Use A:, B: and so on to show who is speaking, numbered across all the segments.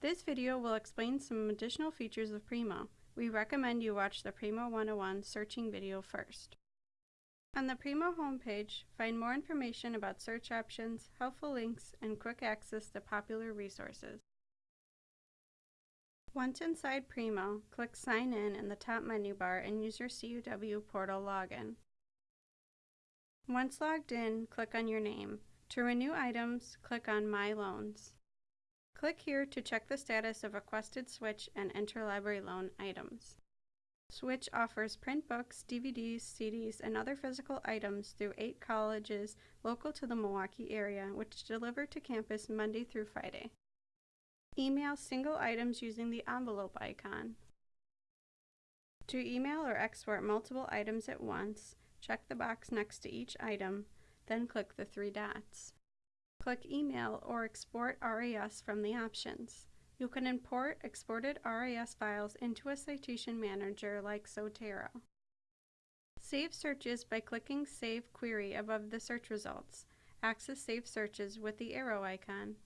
A: This video will explain some additional features of Primo. We recommend you watch the Primo 101 searching video first. On the Primo homepage, find more information about search options, helpful links, and quick access to popular resources. Once inside Primo, click Sign In in the top menu bar and use your CUW portal login. Once logged in, click on your name. To renew items, click on My Loans. Click here to check the status of requested Switch and interlibrary loan items. Switch offers print books, DVDs, CDs, and other physical items through eight colleges local to the Milwaukee area, which deliver to campus Monday through Friday. Email single items using the envelope icon. To email or export multiple items at once, check the box next to each item, then click the three dots. Click Email or Export RIS from the options. You can import exported RIS files into a citation manager like Zotero. Save searches by clicking Save Query above the search results. Access Save Searches with the arrow icon.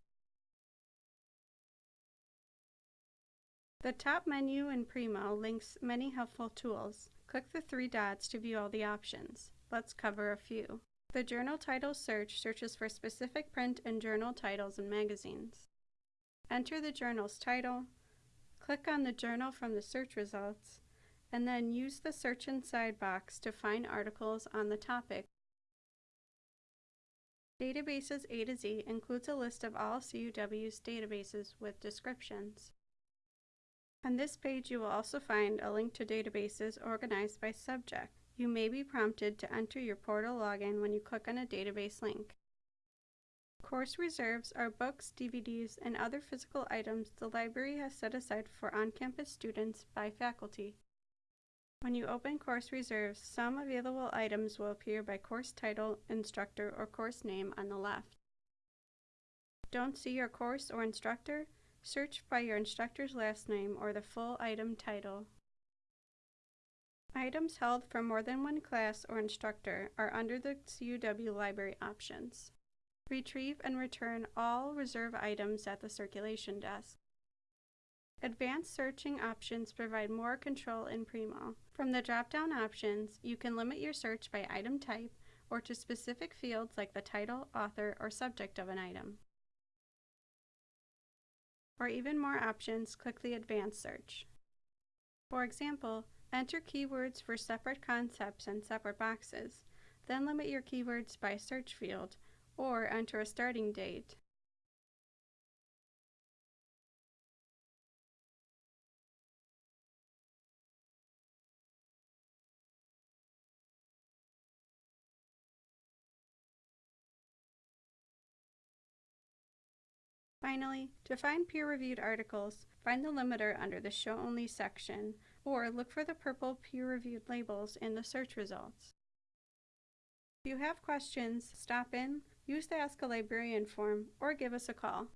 A: The top menu in Primo links many helpful tools. Click the three dots to view all the options. Let's cover a few. The journal title search searches for specific print and journal titles and magazines. Enter the journal's title, click on the journal from the search results, and then use the search inside box to find articles on the topic. Databases A to Z includes a list of all CUW's databases with descriptions. On this page you will also find a link to databases organized by subject. You may be prompted to enter your portal login when you click on a database link. Course reserves are books, DVDs, and other physical items the library has set aside for on-campus students by faculty. When you open course reserves, some available items will appear by course title, instructor, or course name on the left. Don't see your course or instructor? Search by your instructor's last name or the full item title. Items held for more than one class or instructor are under the CUW library options. Retrieve and return all reserve items at the circulation desk. Advanced searching options provide more control in Primo. From the drop-down options, you can limit your search by item type or to specific fields like the title, author, or subject of an item. For even more options, click the Advanced Search. For example, Enter keywords for separate concepts in separate boxes, then limit your keywords by search field, or enter a starting date. Finally, to find peer-reviewed articles, find the limiter under the Show Only section or look for the purple peer-reviewed labels in the search results. If you have questions, stop in, use the Ask a Librarian form, or give us a call.